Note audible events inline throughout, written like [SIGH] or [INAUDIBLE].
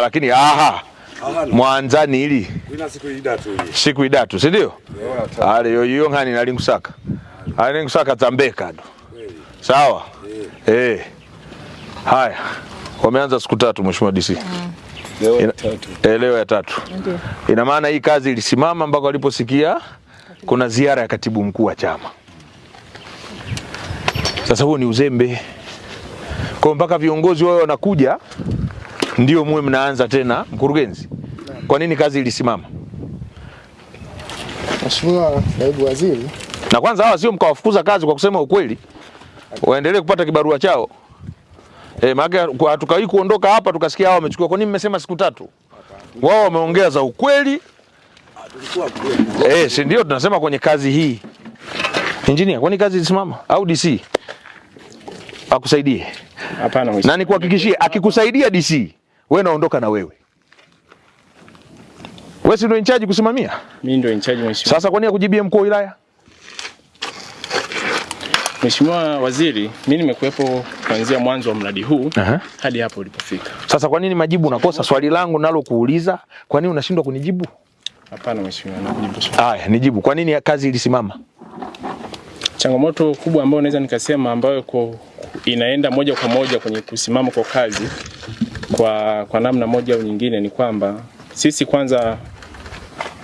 lakini aha. Mwanzani ili siku idatu siku idatu si ndio? Ale yoyo ngani nalingusaka alingusaka tambeka ngusaka zambeka ndo. Sawa? Eh. Haya. Wameanza siku tatu mheshimiwa DC mm. Leo Ina- tatu. eh, leo ya tatu. Ina maana hii kazi ilisimama mpaka waliposikia kuna ziara ya katibu mkuu wa chama. Sasa huo ni uzembe. Kwa mpaka viongozi wao wanakuja ndio muwe mnaanza tena mkurugenzi kwa nini kazi ilisimama Mheshimiwa Naibu Waziri, na kwanza hawa sio mkawafukuza kazi kwa kusema ukweli, waendelee kupata kibarua chao. E, maana hatukawahi kuondoka hapa tukasikia hawa wamechukua. Kwa nini mmesema siku tatu? Wao wameongea za ukweli. Eh, si ndio tunasema kwenye kazi hii. Engineer, kwani kazi ilisimama au DC? Akusaidie. Hapana. Na nikuhakikishie akikusaidia DC, wewe naondoka na wewe. Wewe si ndio in charge kusimamia? Mimi ndio in charge mheshimiwa. Sasa kwa nini akujibia mkuu wa wilaya? Mheshimiwa Waziri, mimi nimekuwepo kuanzia mwanzo wa mradi huu uh -huh. hadi hapo ulipofika. Sasa kwa nini majibu unakosa? Swali langu nalo kuuliza, kwa nini unashindwa kunijibu? Hapana mheshimiwa, nakujibu swali. Haya, nijibu. Kwa nini kazi ilisimama? Changamoto kubwa ambayo naweza nikasema ambayo kwa inaenda moja kwa moja kwenye kusimama kwa kazi kwa, kwa namna moja au nyingine ni kwamba sisi kwanza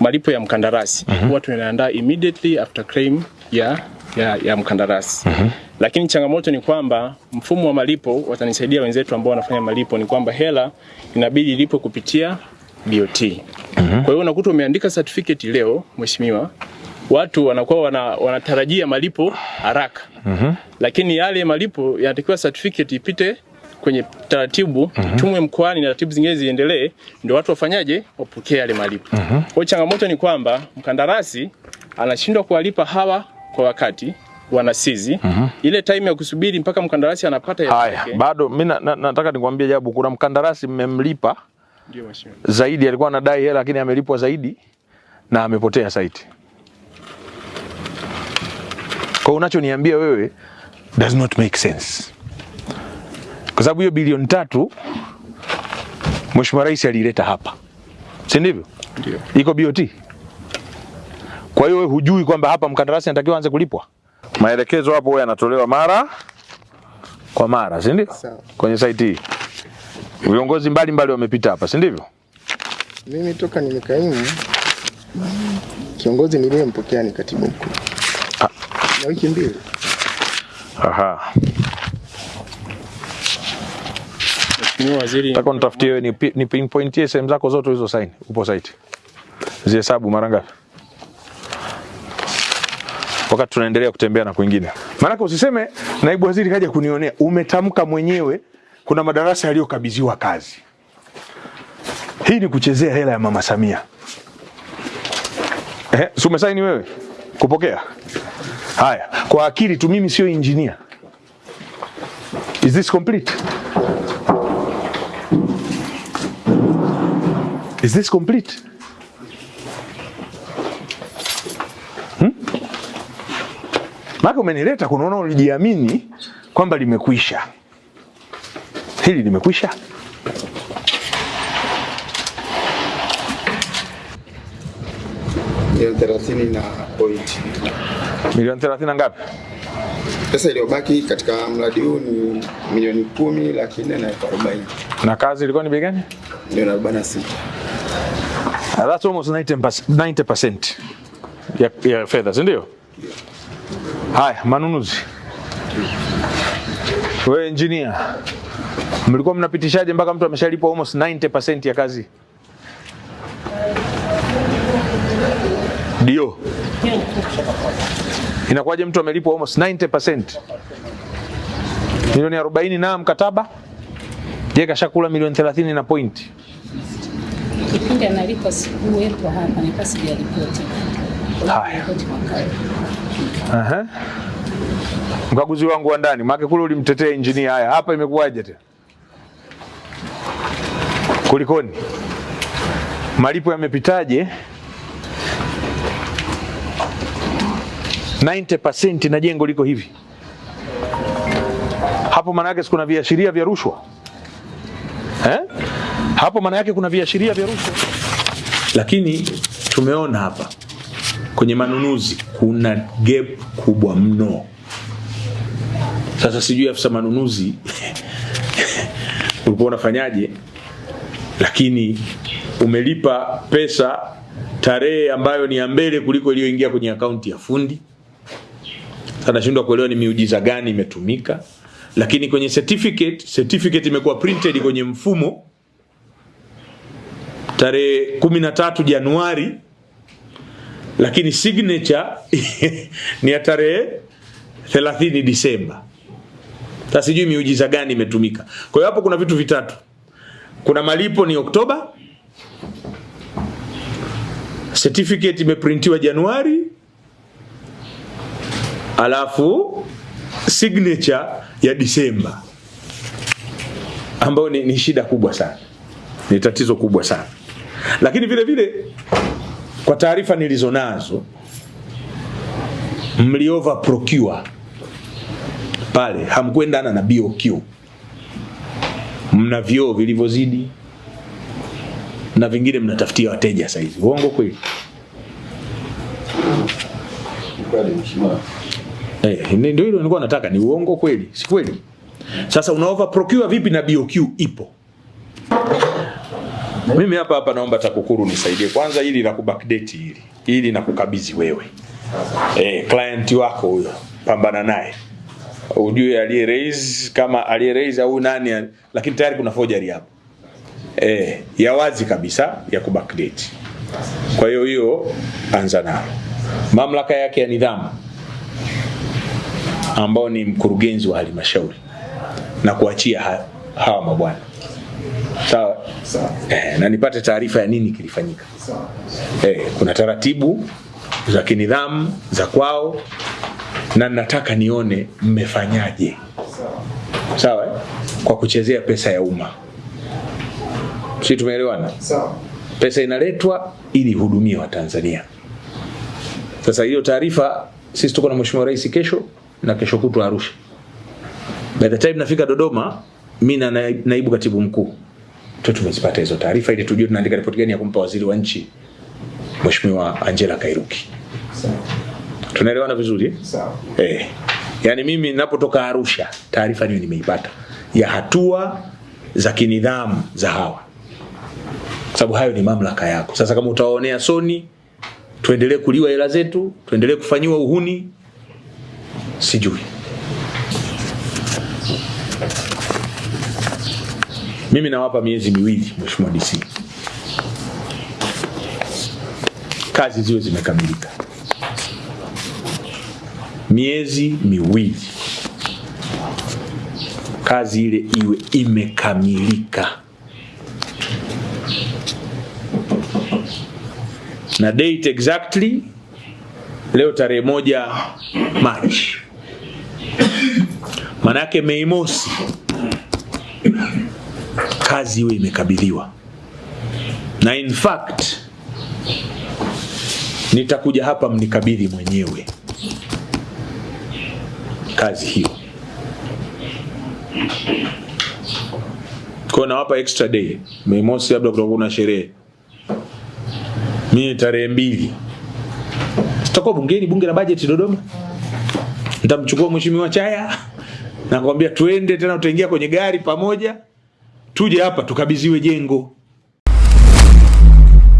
malipo ya mkandarasi mm huwa tunaandaa immediately after claim ya, ya, ya mkandarasi mm -hmm. lakini changamoto ni kwamba mfumo wa malipo watanisaidia wenzetu ambao wanafanya malipo ni kwamba hela inabidi ilipo kupitia BOT. mm -hmm. Kwa hiyo unakuta umeandika certificate leo mheshimiwa, watu wanakuwa wana, wanatarajia malipo haraka mm -hmm. lakini yale malipo yanatakiwa certificate ipite kwenye taratibu mm -hmm. tumwe mkoani na taratibu zingine ziendelee, ndio watu wafanyaje, wapokee yale malipo. Mm -hmm. Kwa changamoto ni kwamba mkandarasi anashindwa kuwalipa hawa kwa wakati wanasizi ile time ya kusubiri mpaka mkandarasi anapata ya Haya, yake. bado mimi na, na, nataka nikwambie jabu, kuna mkandarasi mmemlipa Ndio mheshimiwa. zaidi, alikuwa anadai hela lakini amelipwa zaidi na amepotea saiti Kwa unachoniambia wewe does not make sense, kwa sababu hiyo bilioni tatu Mheshimiwa Rais aliileta hapa, si ndivyo? Ndio. iko BOT. Kwa hiyo wewe hujui kwamba hapa mkandarasi anatakiwa aanze kulipwa. Maelekezo hapo wewe yanatolewa mara kwa mara, si ndio? Kwenye site hii viongozi mbalimbali wamepita hapa, si ndivyo? mimi toka nimekaimu kiongozi niliyempokea ni katibu mkuu na wiki mbili. Aha, Mheshimiwa Waziri, nataka nitafutie wewe ni, ni pinpointie sehemu zako zote hizo sign, upo site, zihesabu mara ngapi, wakati tunaendelea kutembea na kwingine. Maanake usiseme naibu waziri kaja kunionea, umetamka mwenyewe kuna madarasa yaliyokabidhiwa kazi. Hii ni kuchezea hela ya mama Samia. Eh, si umesaini wewe kupokea? Haya, kwa akili tu, mimi sio engineer. Is this complete? Is this complete? Hmm? Maka umenileta kunaona ulijiamini kwamba limekwisha. Hili limekwisha? milioni thelathini na point. Milioni 30 na ngapi? Pesa iliyobaki katika mradi huu ni milioni kumi laki nne na elfu arobaini Na kazi ilikuwa ni bei gani? milioni arobaini na sita. Uh, that's almost 90%, 90% ya, ya fedha, si ndio? Haya, manunuzi. Wewe engineer, mlikuwa mnapitishaje mpaka mtu ameshalipwa almost 90% ya kazi? Ndio. Inakuwaje mtu amelipwa almost 90%? Milioni 40 na mkataba? Je, kashakula milioni 30 na point. Kipindi analipa sikuwepo hapa, nika sijaripoti. Haya. Aha. Mkaguzi wangu wa ndani, maana kule ulimtetea engineer. Haya, hapa imekuwaje tena? Kulikoni? Malipo yamepitaje? 90% na jengo liko hivi hapo, maana yake sikuna viashiria vya rushwa? Hapo maana yake kuna viashiria vya rushwa. Lakini tumeona hapa kwenye manunuzi kuna gap kubwa mno. Sasa sijui afisa manunuzi [LAUGHS] ulikuwa unafanyaje, lakini umelipa pesa tarehe ambayo ni ya mbele kuliko iliyoingia kwenye akaunti ya fundi. Sasa nashindwa kuelewa ni miujiza gani imetumika, lakini kwenye certificate, certificate imekuwa printed kwenye mfumo tarehe 13 Januari, lakini signature [LAUGHS] ni ya tarehe 30 Disemba. Sasa sijui miujiza gani imetumika. Kwa hiyo hapo kuna vitu vitatu, kuna malipo ni Oktoba, certificate imeprintiwa Januari, alafu signature ya Disemba, ambayo ni, ni shida kubwa sana, ni tatizo kubwa sana. Lakini vile vile kwa taarifa nilizonazo mliova procure pale, hamkuendana na BOQ, mna vyoo vilivyozidi na vingine mnatafutia wateja saizi. Uongo kweli? Eh, hey, ndio hilo nilikuwa nataka, ni uongo kweli? Si kweli? Sasa unaova over procure vipi na BOQ ipo? Mimi hapa hapa naomba TAKUKURU nisaidie. Kwanza, ili la kubackdate hili ili na kukabidhi wewe. Eh, client wako huyo, pambana naye. Ujue aliye raise kama aliye raise au nani, lakini tayari kuna forgery hapo. Eh, ya wazi kabisa ya kubackdate. Kwa hiyo hiyo anza nalo. Mamlaka yake ya nidhamu ambao ni mkurugenzi wa halmashauri na kuachia ha, hawa mabwana sawa. Eh, na nipate taarifa ya nini kilifanyika. Eh, kuna taratibu za kinidhamu za kwao na nataka nione mmefanyaje. Sawa eh? kwa kuchezea pesa ya umma. Si tumeelewana? Pesa inaletwa ili ihudumie watanzania. Sasa hiyo taarifa sisi tuko na mheshimiwa rais kesho na kesho kutwa arusha. By the time nafika dodoma mi na naibu katibu mkuu tu tumezipata hizo taarifa ili tujue tunaandika ripoti gani ya kumpa waziri wa nchi mheshimiwa angela kairuki tunaelewana vizuri Sawa. Eh. Yaani mimi ninapotoka Arusha taarifa hiyo nimeipata ya hatua za kinidhamu za hawa, kwa sababu hayo ni mamlaka yako. Sasa kama utawaonea soni, tuendelee kuliwa hela zetu, tuendelee kufanyiwa uhuni, sijui. Mimi nawapa miezi miwili, Mheshimiwa DC, kazi ziwe zimekamilika. Miezi miwili. Kazi ile iwe imekamilika. Na date exactly leo tarehe moja Machi, manake Mei mosi kazi iwe imekabidhiwa, na in fact nitakuja hapa mnikabidhi mwenyewe kazi hiyo. Kwa nawapa extra day. Mei mosi labda kutakuwa kuna sherehe. Mimi tarehe mbili sitakuwa bungeni, bunge la bajeti Dodoma. Nitamchukua mheshimiwa Chaya nakwambia tuende tena, utaingia kwenye gari pamoja, tuje hapa tukabiziwe jengo.